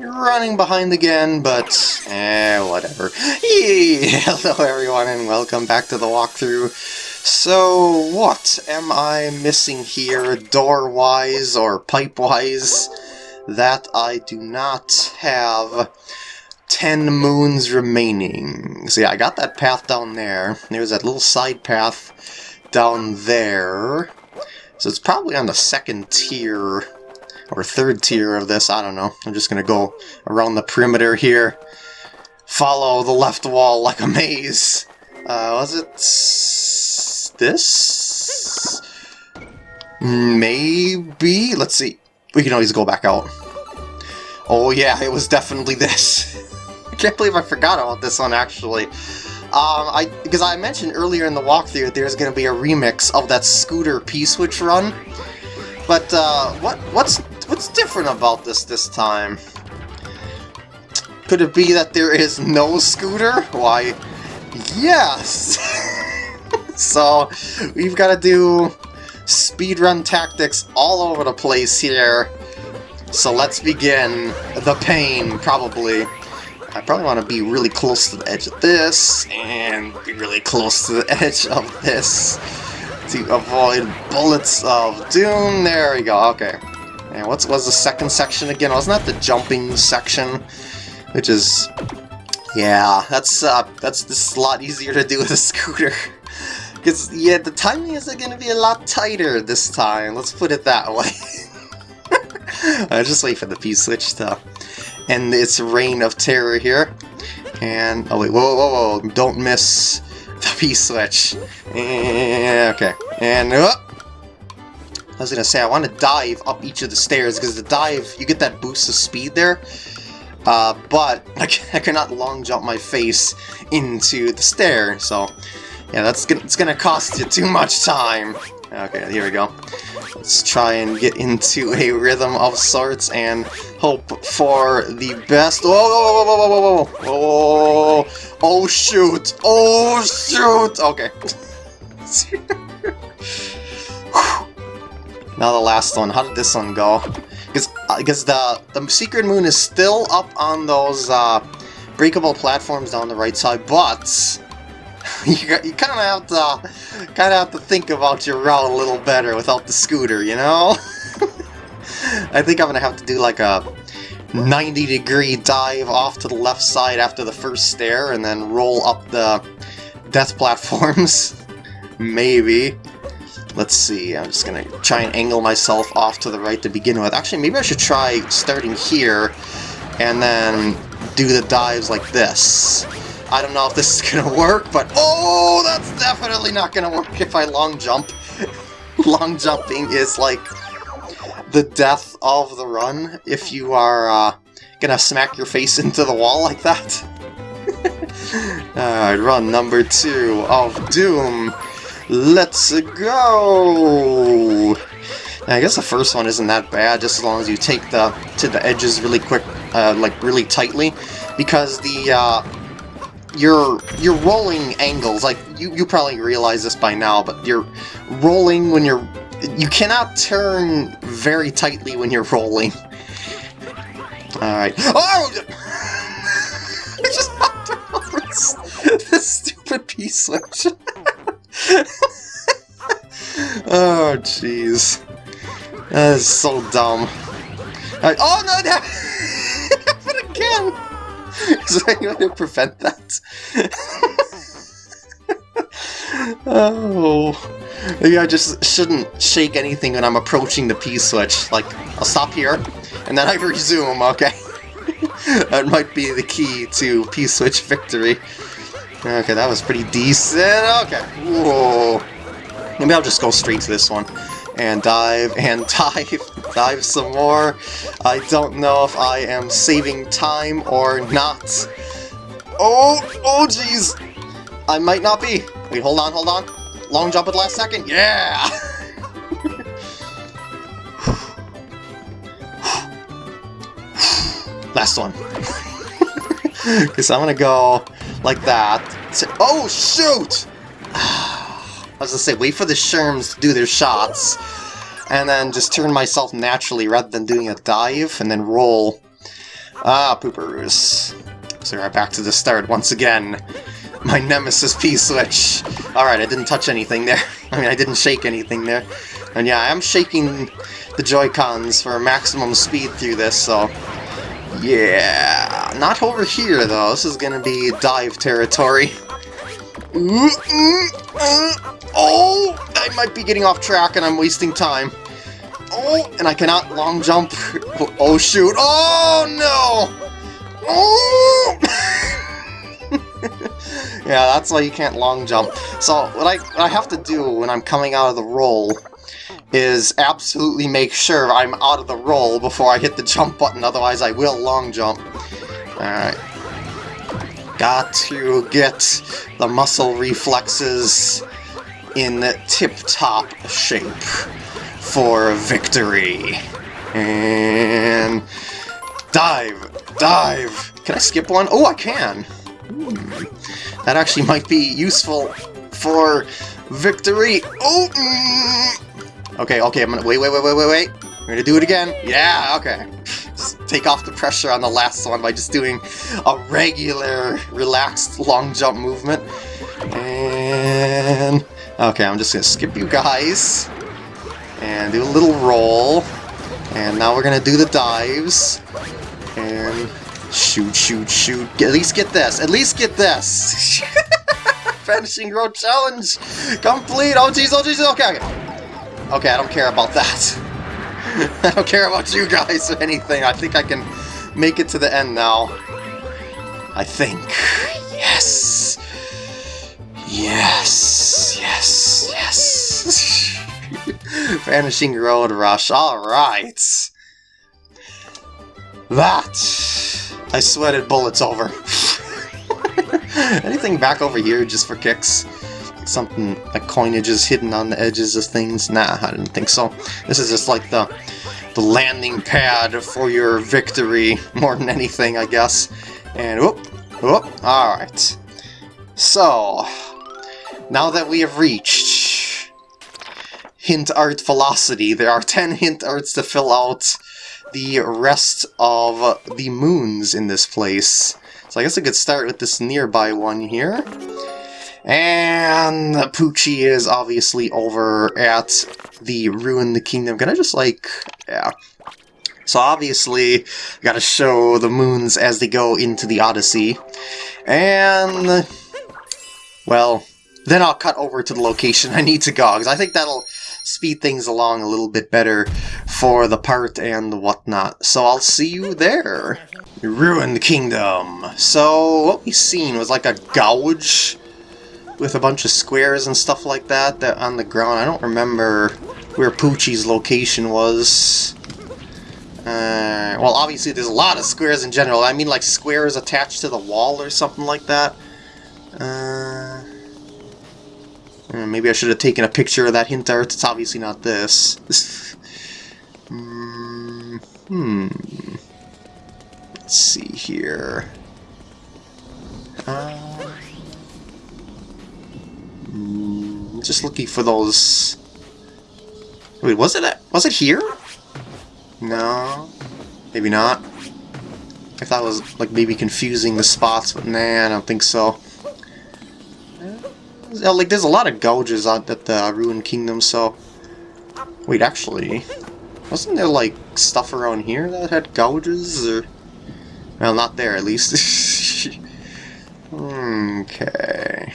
running behind again, but eh, whatever. Hello everyone and welcome back to the walkthrough. So, what am I missing here, door-wise or pipe-wise, that I do not have 10 moons remaining? See, I got that path down there. There's that little side path down there. So it's probably on the second tier or third tier of this, I don't know. I'm just going to go around the perimeter here, follow the left wall like a maze. Uh, was it this? Maybe? Let's see. We can always go back out. Oh yeah, it was definitely this. I can't believe I forgot about this one, actually. Um, I Because I mentioned earlier in the walkthrough there's going to be a remix of that Scooter P-Switch run. But, uh, what what's What's different about this this time? Could it be that there is no scooter? Why, yes! so, we've got to do speedrun tactics all over the place here. So let's begin. The pain, probably. I probably want to be really close to the edge of this, and be really close to the edge of this to avoid bullets of doom. There we go, okay. And what was the second section again? Wasn't that the jumping section? Which is... Yeah, that's uh, that's just a lot easier to do with a scooter. Because, yeah, the timing is going to be a lot tighter this time. Let's put it that way. I just wait for the P-switch to end its reign of terror here. And, oh wait, whoa, whoa, whoa, don't miss the P-switch. Okay, and, uh, I was gonna say, I want to dive up each of the stairs, because the dive, you get that boost of speed there, uh, but I, I cannot long jump my face into the stair, so yeah, that's gonna, it's gonna cost you too much time. Okay, here we go. Let's try and get into a rhythm of sorts and hope for the best. Whoa, whoa, whoa, whoa, whoa, whoa, whoa, oh shoot, oh shoot, okay. Now the last one. How did this one go? Because because uh, the the secret moon is still up on those uh, breakable platforms down the right side, but you, you kind of have to kind of have to think about your route a little better without the scooter, you know. I think I'm gonna have to do like a 90 degree dive off to the left side after the first stair and then roll up the death platforms. Maybe. Let's see, I'm just gonna try and angle myself off to the right to begin with. Actually, maybe I should try starting here and then do the dives like this. I don't know if this is gonna work, but oh, that's definitely not gonna work if I long jump. long jumping is like the death of the run if you are uh, gonna smack your face into the wall like that. Alright, run number two of Doom. Let's go! I guess the first one isn't that bad, just as long as you take the to the edges really quick, uh, like really tightly, because the uh, your your rolling angles, like you you probably realize this by now, but you're rolling when you're you cannot turn very tightly when you're rolling. All right. Oh! I just knocked over this stupid P-switch. oh, jeez. That is so dumb. Right. Oh, no, that happened again! Is there any way to prevent that? oh. Maybe I just shouldn't shake anything when I'm approaching the P-switch. Like, I'll stop here, and then I resume, okay? that might be the key to P-switch victory. Okay, that was pretty decent. Okay. Whoa. Maybe I'll just go straight to this one. And dive, and dive, dive some more. I don't know if I am saving time or not. Oh, oh jeez. I might not be. Wait, hold on, hold on. Long jump at the last second. Yeah! last one. Because I'm gonna go like that. Oh, shoot! I was gonna say, wait for the Sherms to do their shots, and then just turn myself naturally rather than doing a dive, and then roll. Ah, pooperoos. So we're back to the start once again. My nemesis P-switch. Alright, I didn't touch anything there. I mean, I didn't shake anything there. And yeah, I am shaking the Joy-Cons for maximum speed through this, so... Yeah, not over here though. This is gonna be dive territory. Uh, uh, uh. Oh, I might be getting off track and I'm wasting time. Oh, and I cannot long jump. Oh, oh shoot. Oh, no! Oh! yeah, that's why you can't long jump. So, what I, what I have to do when I'm coming out of the roll is absolutely make sure I'm out of the roll before I hit the jump button, otherwise I will long jump. Alright. Got to get the muscle reflexes in tip-top shape for victory. And dive, dive. Can I skip one? Oh, I can. That actually might be useful for victory. Oh. Mm. Okay, okay. I'm gonna wait, wait, wait, wait, wait, wait. I'm gonna do it again. Yeah. Okay. Just take off the pressure on the last one by just doing a regular, relaxed long jump movement. And okay, I'm just gonna skip you guys and do a little roll. And now we're gonna do the dives. And shoot, shoot, shoot. At least get this. At least get this. Vanishing Road Challenge complete. Oh jeez, oh jeez. Okay, okay. Okay, I don't care about that. I don't care about you guys or anything. I think I can make it to the end now. I think. Yes. Yes. Yes. Yes. Vanishing Road Rush, alright! That I sweated bullets over. Anything back over here just for kicks? Something like coinages hidden on the edges of things? Nah, I didn't think so. This is just like the the landing pad for your victory more than anything, I guess. And whoop, whoop, alright. So, now that we have reached hint art velocity. There are 10 hint arts to fill out the rest of the moons in this place. So I guess I could start with this nearby one here. And Poochy is obviously over at the Ruined Kingdom. Can I just like... yeah. So obviously, I gotta show the moons as they go into the Odyssey. And... Well, then I'll cut over to the location I need to go, because I think that'll speed things along a little bit better for the part and whatnot. So I'll see you there. Ruined Kingdom. So what we seen was like a gouge with a bunch of squares and stuff like that that on the ground. I don't remember where Poochie's location was. Uh, well, obviously there's a lot of squares in general. I mean like squares attached to the wall or something like that. Uh, uh, maybe I should have taken a picture of that hint art. It's obviously not this. mm, hmm. Let's see here. Uh, mm, just looking for those... Wait, was it was it here? No, maybe not. I thought it was like maybe confusing the spots, but nah, I don't think so like there's a lot of gouges at the Ruined Kingdom, so... Wait, actually... Wasn't there, like, stuff around here that had gouges, or... Well, not there, at least. okay...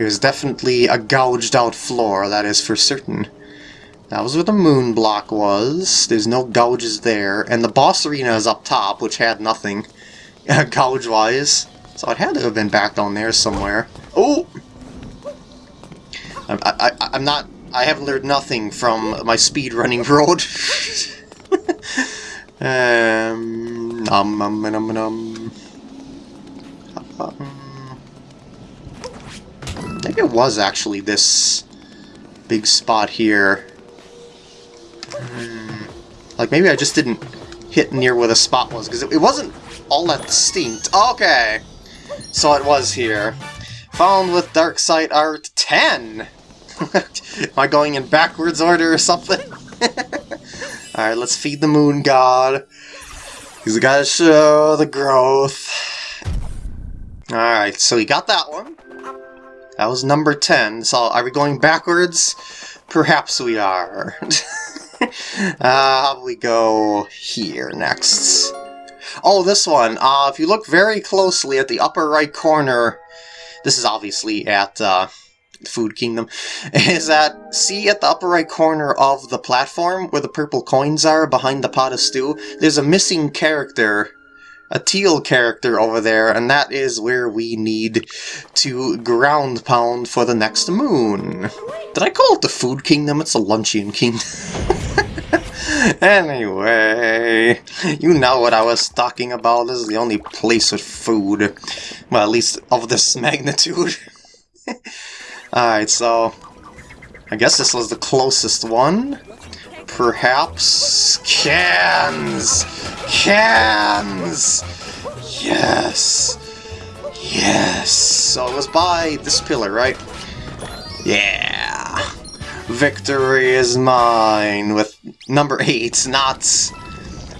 Was definitely a gouged out floor, that is for certain. That was where the moon block was. There's no gouges there. And the boss arena is up top, which had nothing gouge-wise. So it had to have been back down there somewhere. Oh! I'm, I, I, am not... I have learned nothing from my speed running road. um, nom, nom, nom, nom. Maybe it was actually this big spot here. Hmm. Like, maybe I just didn't hit near where the spot was, because it, it wasn't all that distinct. Okay! So it was here. Found with Dark Side Art 10! Am I going in backwards order or something? Alright, let's feed the moon god. We gotta show the growth. Alright, so we got that one. That was number 10. So are we going backwards? Perhaps we are. uh, we go here next? Oh, this one. Uh, if you look very closely at the upper right corner, this is obviously at uh, Food Kingdom, is that, see at the upper right corner of the platform where the purple coins are behind the pot of stew? There's a missing character, a teal character over there, and that is where we need to ground pound for the next moon. Did I call it the Food Kingdom? It's a Luncheon Kingdom. anyway, you know what I was talking about. This is the only place with food. Well, at least of this magnitude. Alright, so... I guess this was the closest one. Perhaps... Cans! Cans! Yes! Yes! So it was by this pillar, right? Yeah! Victory is mine with number 8, not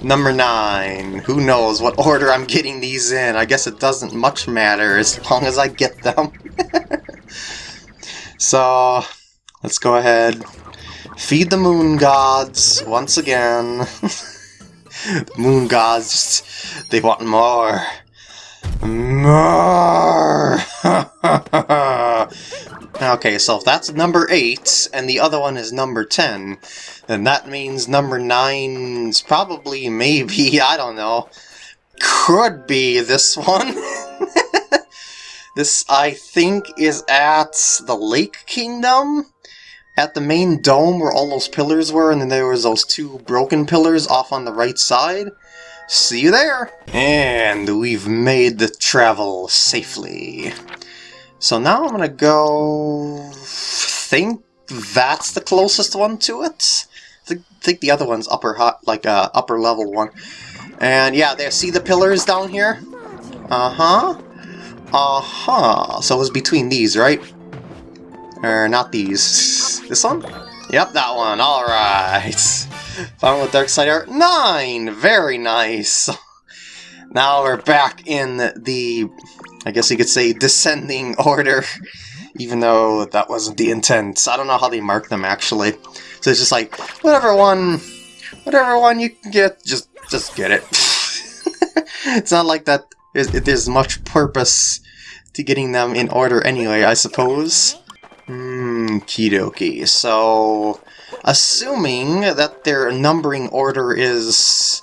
number 9. Who knows what order I'm getting these in. I guess it doesn't much matter as long as I get them. So, let's go ahead. Feed the moon gods once again. moon gods, just, they want more. More! okay, so if that's number 8, and the other one is number 10, then that means number 9's probably, maybe, I don't know, could be this one. This, I think, is at the Lake Kingdom? At the main dome where all those pillars were, and then there was those two broken pillars off on the right side. See you there! And we've made the travel safely. So now I'm gonna go... think that's the closest one to it? I think the other one's upper hot, like uh, upper level one. And yeah, there, see the pillars down here? Uh-huh. Uh-huh. So it was between these, right? Or not these. This one? Yep, that one. Alright. Final with Dark Art 9! Very nice. Now we're back in the, I guess you could say, descending order. Even though that wasn't the intent. I don't know how they mark them, actually. So it's just like, whatever one, whatever one you can get, just, just get it. it's not like that there's much purpose to getting them in order anyway, I suppose. Hmm, kidoki. So, assuming that their numbering order is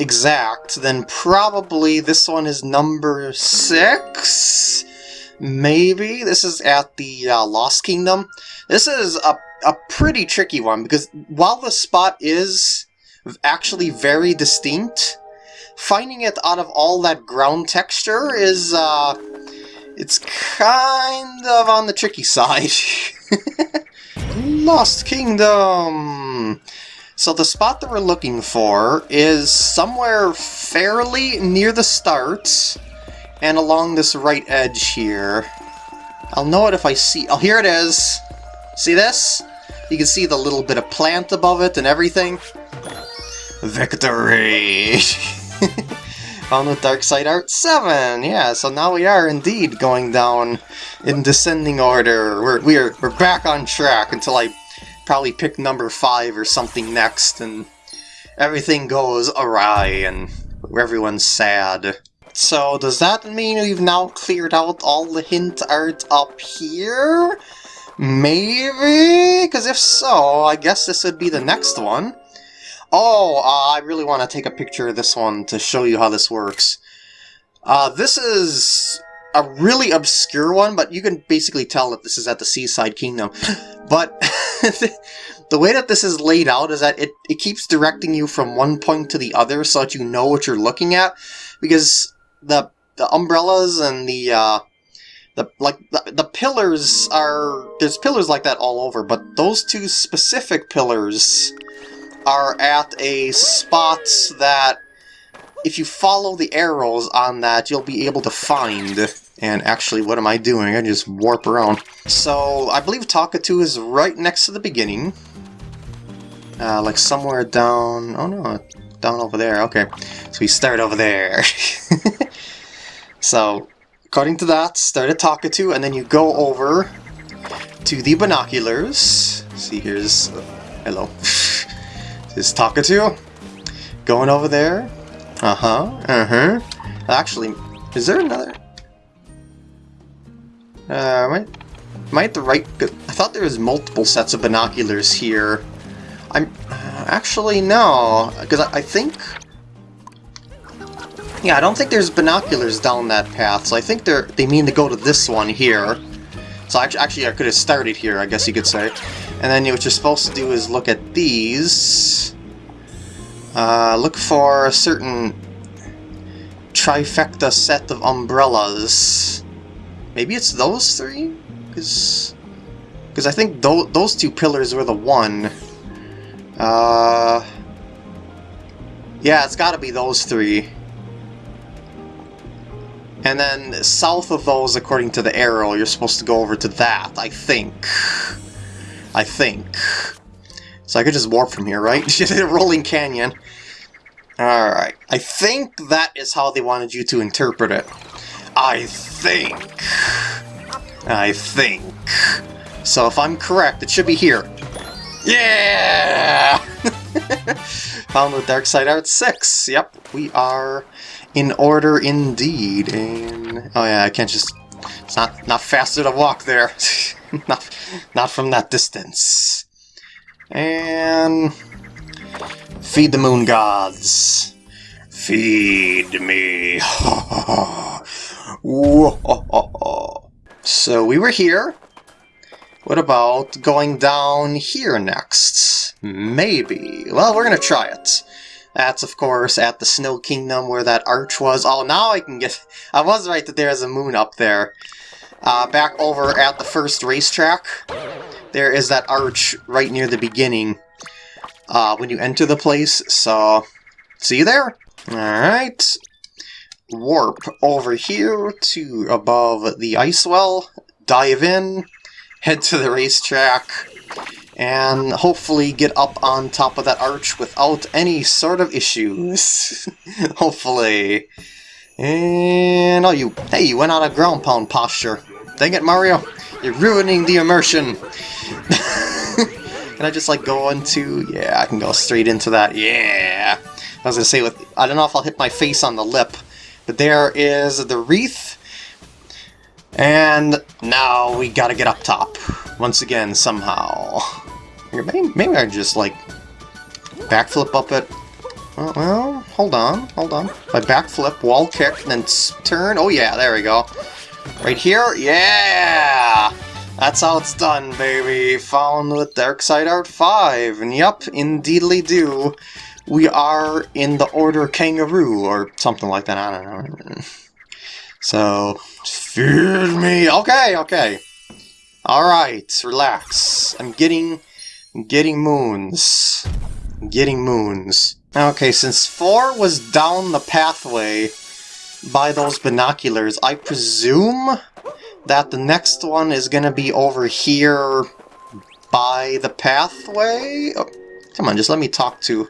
exact, then probably this one is number six? Maybe? This is at the uh, Lost Kingdom. This is a, a pretty tricky one, because while the spot is actually very distinct, finding it out of all that ground texture is, uh, it's kind of on the tricky side. Lost Kingdom! So the spot that we're looking for is somewhere fairly near the start and along this right edge here. I'll know it if I see... Oh, here it is! See this? You can see the little bit of plant above it and everything. Victory! Found with Dark Side Art 7! Yeah, so now we are indeed going down in descending order. We're, we're, we're back on track until I probably pick number 5 or something next and everything goes awry and everyone's sad. So does that mean we've now cleared out all the hint art up here? Maybe? Because if so, I guess this would be the next one. Oh, uh, I really want to take a picture of this one to show you how this works. Uh, this is a really obscure one, but you can basically tell that this is at the Seaside Kingdom. But the way that this is laid out is that it, it keeps directing you from one point to the other so that you know what you're looking at. Because the the umbrellas and the uh, the like the, the pillars are there's pillars like that all over, but those two specific pillars are at a spot that if you follow the arrows on that, you'll be able to find. And actually, what am I doing? I just warp around. So, I believe Talkatoo is right next to the beginning. Uh, like somewhere down... Oh no, down over there. Okay, so we start over there. so, according to that, start at Talkatoo, and then you go over to the binoculars. See, here's... Uh, hello. is Talkatoo. Going over there. Uh-huh, uh-huh. Actually, is there another... Uh, might, might the right... I thought there was multiple sets of binoculars here. I'm... Actually, no. Because I, I think... Yeah, I don't think there's binoculars down that path, so I think they're they mean to go to this one here. So actually, I could have started here, I guess you could say. And then what you're supposed to do is look at these. Uh, look for a certain trifecta set of umbrellas. Maybe it's those three? Because because I think th those two pillars were the one. Uh, yeah, it's got to be those three. And then south of those, according to the arrow, you're supposed to go over to that, I think. I think. So I could just warp from here, right? rolling canyon. Alright. I think that is how they wanted you to interpret it. I think. I think. So if I'm correct, it should be here. Yeah! Found the Dark Side Art 6. Yep, we are in order indeed. And oh yeah, I can't just. It's not not faster to walk there. not not from that distance. And feed the moon gods. Feed me. so we were here. What about going down here next? Maybe. Well, we're gonna try it. That's, of course, at the Snow Kingdom where that arch was. Oh, now I can get... I was right that there's a moon up there. Uh, back over at the first racetrack, there is that arch right near the beginning uh, when you enter the place, so see you there. Alright, warp over here to above the ice well, dive in, head to the racetrack, and hopefully get up on top of that arch without any sort of issues. hopefully. And, oh, you, hey, you went out of ground pound posture. Dang it, Mario, you're ruining the immersion. can I just, like, go into, yeah, I can go straight into that, yeah. I was gonna say, with, I don't know if I'll hit my face on the lip, but there is the wreath, and now we gotta get up top, once again, somehow. Maybe, maybe I just, like, backflip up it. Oh, well, hold on, hold on. I backflip, wall kick, then turn. Oh yeah, there we go. Right here? Yeah! That's how it's done, baby. Found with Dark Side Art 5. And yep, indeedly do. We are in the Order Kangaroo, or something like that, I don't know. So, feed me! Okay, okay. Alright, relax. I'm getting Getting moons. Getting moons. Okay, since 4 was down the pathway by those binoculars, I presume that the next one is going to be over here by the pathway? Oh, come on, just let me talk to...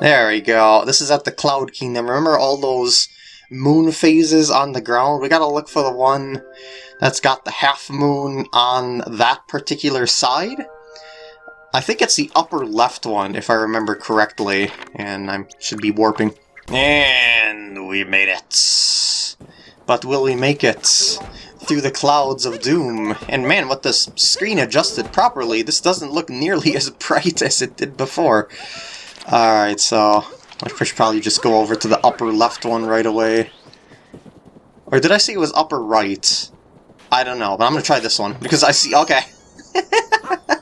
There we go. This is at the Cloud Kingdom. Remember all those moon phases on the ground? We gotta look for the one that's got the half moon on that particular side. I think it's the upper left one, if I remember correctly, and I should be warping. And we made it. But will we make it through the clouds of doom? And man, what the screen adjusted properly, this doesn't look nearly as bright as it did before. Alright, so I should probably just go over to the upper left one right away. Or did I say it was upper right? I don't know, but I'm gonna try this one, because I see- okay.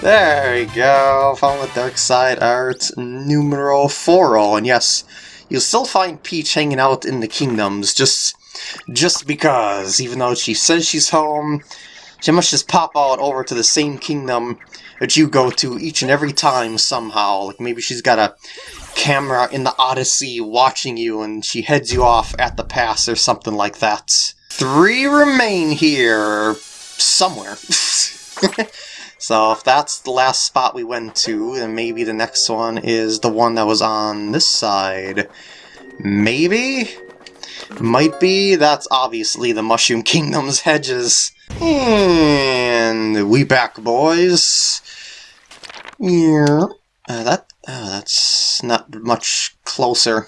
there we go. Found the Dark Side Art numero 4 And yes, you'll still find Peach hanging out in the kingdoms, just just because, even though she says she's home, she must just pop out over to the same kingdom that you go to each and every time somehow. Like maybe she's got a camera in the Odyssey watching you and she heads you off at the pass or something like that. Three remain here somewhere. So if that's the last spot we went to, then maybe the next one is the one that was on this side. Maybe? Might be. That's obviously the Mushroom Kingdom's hedges. And we back, boys. Yeah. Uh, that uh, that's not much closer.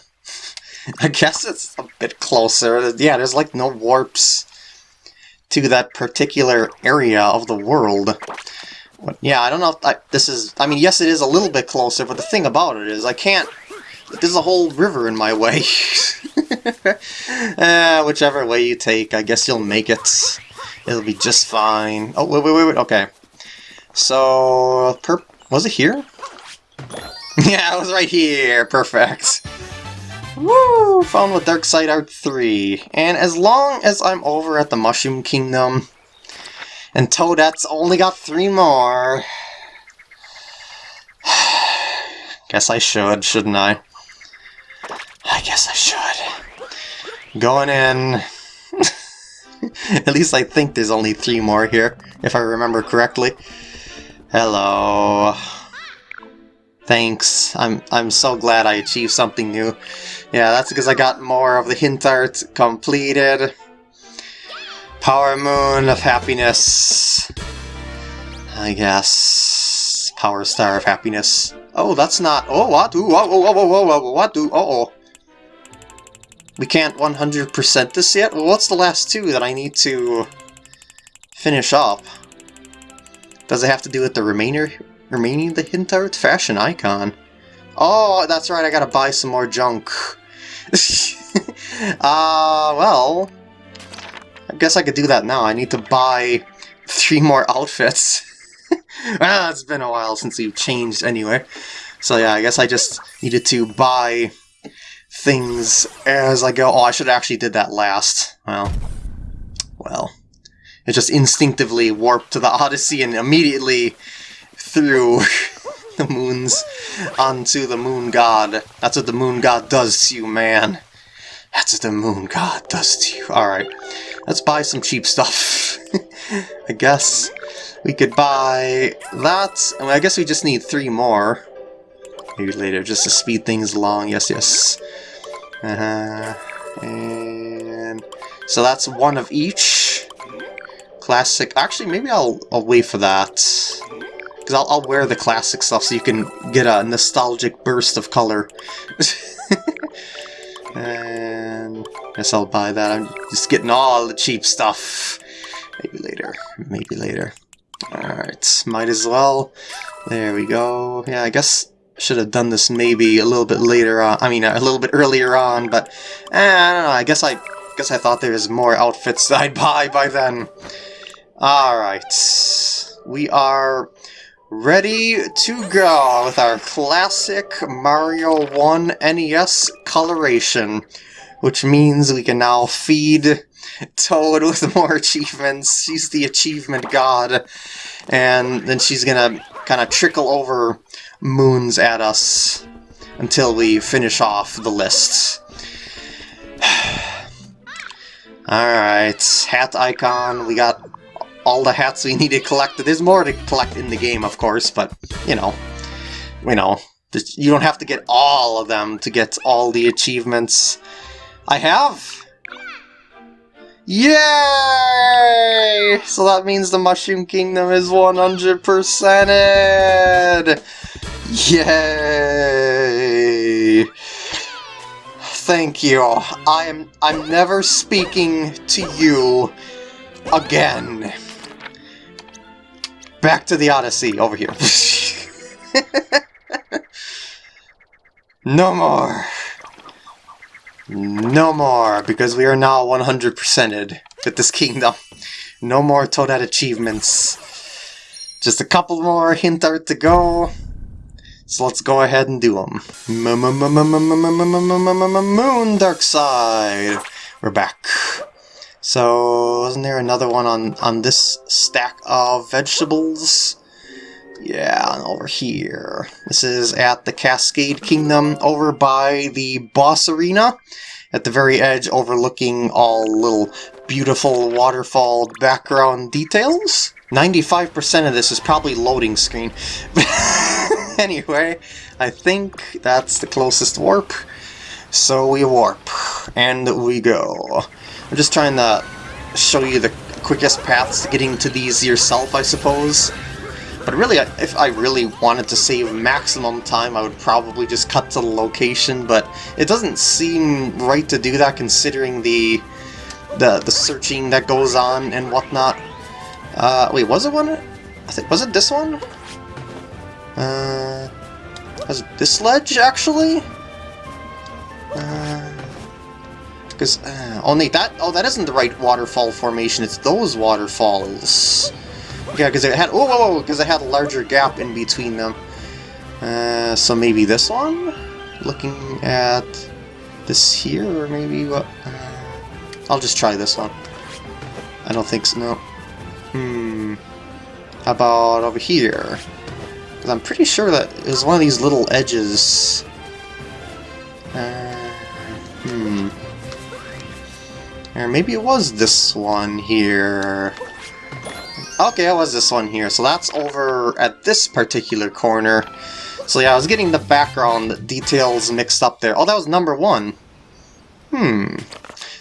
I guess it's a bit closer. Yeah, there's like no warps to that particular area of the world. But yeah, I don't know if I, this is... I mean, yes, it is a little bit closer, but the thing about it is I can't... There's a whole river in my way. uh, whichever way you take, I guess you'll make it. It'll be just fine. Oh, wait, wait, wait, wait. Okay. So, per was it here? yeah, it was right here. Perfect. Woo! Found with Dark Side Art 3. And as long as I'm over at the Mushroom Kingdom, and Toadette's only got three more. guess I should, shouldn't I? I guess I should. Going in. At least I think there's only three more here, if I remember correctly. Hello. Thanks. I'm I'm so glad I achieved something new. Yeah, that's because I got more of the hint art completed. Power Moon of Happiness. I guess. Power Star of Happiness. Oh, that's not... Oh, what? Oh, oh, oh, oh, oh, oh, what? Do? Uh oh We can't 100% this yet? Well, what's the last two that I need to finish up? Does it have to do with the remainder, remaining the hint art? Fashion icon. Oh, that's right, I gotta buy some more junk. Ah, uh, well... I guess I could do that now. I need to buy three more outfits. well, ah, it's been a while since we've changed anyway. So yeah, I guess I just needed to buy things as I go. Oh, I should actually did that last. Well, well. It just instinctively warped to the Odyssey and immediately threw the moons onto the moon god. That's what the moon god does to you, man. That's what the moon god does to you. Alright. Let's buy some cheap stuff. I guess we could buy that. I, mean, I guess we just need three more. Maybe later, just to speed things along. Yes, yes. Uh -huh. And so that's one of each. Classic. Actually, maybe I'll I'll wait for that because I'll, I'll wear the classic stuff so you can get a nostalgic burst of color. and Guess I'll buy that. I'm just getting all the cheap stuff. Maybe later. Maybe later. Alright, might as well. There we go. Yeah, I guess should have done this maybe a little bit later on. I mean, a little bit earlier on, but eh, I don't know. I guess I guess I thought there was more outfits that I'd buy by then. Alright. We are ready to go with our classic Mario 1 NES coloration which means we can now feed Toad with more achievements. She's the achievement god. And then she's gonna kind of trickle over moons at us until we finish off the list. Alright, hat icon, we got all the hats we need to collect. There's more to collect in the game, of course, but, you know, you know, you don't have to get all of them to get all the achievements. I have! Yay! So that means the Mushroom Kingdom is 100%ed! Yay! Thank you. I am I'm never speaking to you again. Back to the Odyssey over here. no more. No more, because we are now 100%ed with this kingdom. No more Toadette achievements. Just a couple more hint art to go. So let's go ahead and do them. Moon Dark Side. We're back. So, wasn't there another one on, on this stack of vegetables? Yeah, over here. This is at the Cascade Kingdom over by the boss arena. At the very edge overlooking all little beautiful waterfall background details. 95% of this is probably loading screen. anyway, I think that's the closest warp. So we warp, and we go. I'm just trying to show you the quickest paths to getting to these yourself, I suppose. But really, if I really wanted to save maximum time, I would probably just cut to the location, but it doesn't seem right to do that considering the the, the searching that goes on and whatnot. Uh, wait, was it one? I think, was it this one? Uh, was it this ledge, actually? Because, uh, uh, oh, Nate, that, oh, that isn't the right waterfall formation, it's those waterfalls. Yeah, because it had, oh, because it had a larger gap in between them. Uh, so maybe this one? Looking at this here, or maybe what? Uh, I'll just try this one. I don't think so, no. Hmm. How about over here? Because I'm pretty sure that it was one of these little edges. Uh, hmm. Or maybe it was this one here. Okay, it was this one here. So that's over at this particular corner. So yeah, I was getting the background details mixed up there. Oh, that was number one. Hmm.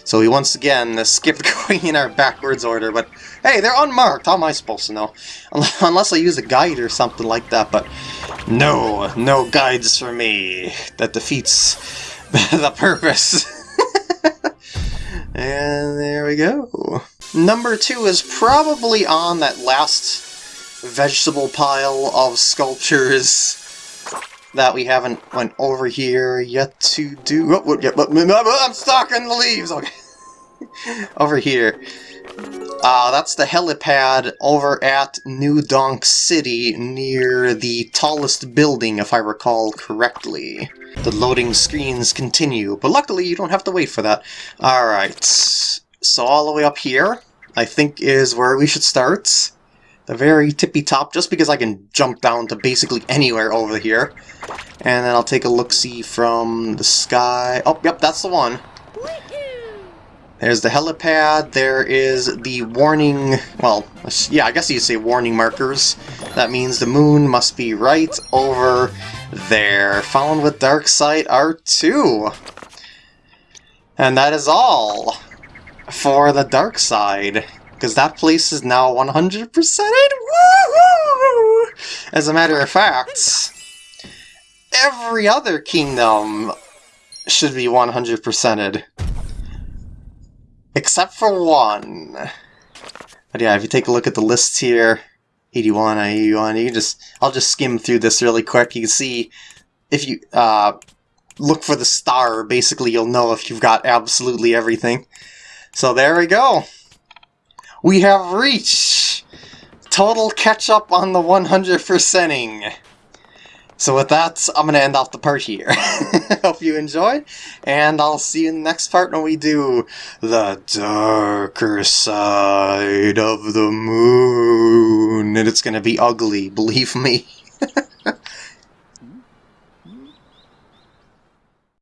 So we once again skipped going in our backwards order, but hey, they're unmarked. How am I supposed to know? Unless I use a guide or something like that, but no, no guides for me. That defeats the purpose. and there we go. Number two is probably on that last vegetable pile of sculptures that we haven't went over here yet to do. Oh, yeah, but I'm stuck in the leaves. Okay, over here. Uh, that's the helipad over at New Donk City near the tallest building, if I recall correctly. The loading screens continue, but luckily you don't have to wait for that. Alright, so all the way up here, I think is where we should start the very tippy top, just because I can jump down to basically anywhere over here. And then I'll take a look-see from the sky. Oh, yep, that's the one. There's the helipad, there is the warning, well, yeah, I guess you'd say warning markers. That means the moon must be right over there, found with Dark Side Art 2. And that is all for the Dark Side because that place is now 100%ed! Woohoo! As a matter of fact, every other kingdom should be 100%ed. Except for one. But yeah, if you take a look at the lists here, 81, 81, you just, I'll just skim through this really quick. You can see, if you uh, look for the star, basically you'll know if you've got absolutely everything. So there we go we have reached total catch-up on the 100%ing. So with that, I'm going to end off the part here. Hope you enjoyed, and I'll see you in the next part when we do the darker side of the moon. And it's going to be ugly, believe me.